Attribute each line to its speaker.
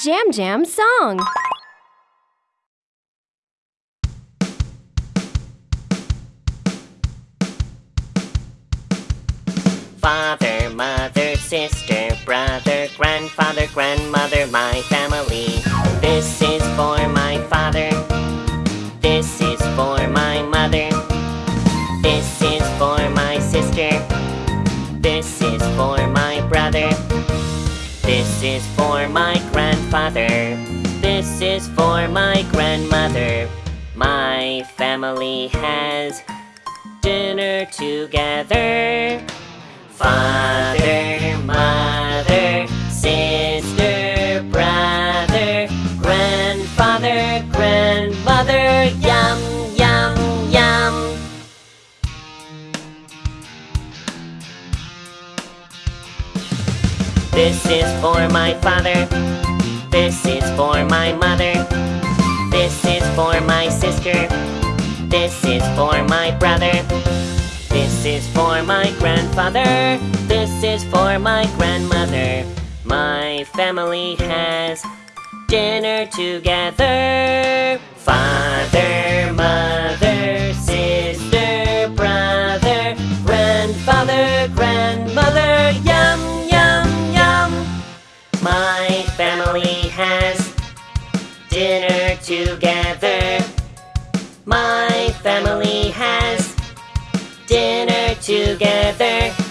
Speaker 1: Jam Jam song.
Speaker 2: Father, mother, sister, brother, grandfather, grandmother, my family. This is for my father. This is for my mother. This is for my sister. This is for. This is for my grandfather. This is for my grandmother. My family has dinner together. Father, mother, sister, brother, grandfather, grandmother, This is for my father. This is for my mother. This is for my sister. This is for my brother. This is for my grandfather. This is for my grandmother. My family has dinner together. Family has dinner together. My family has dinner together.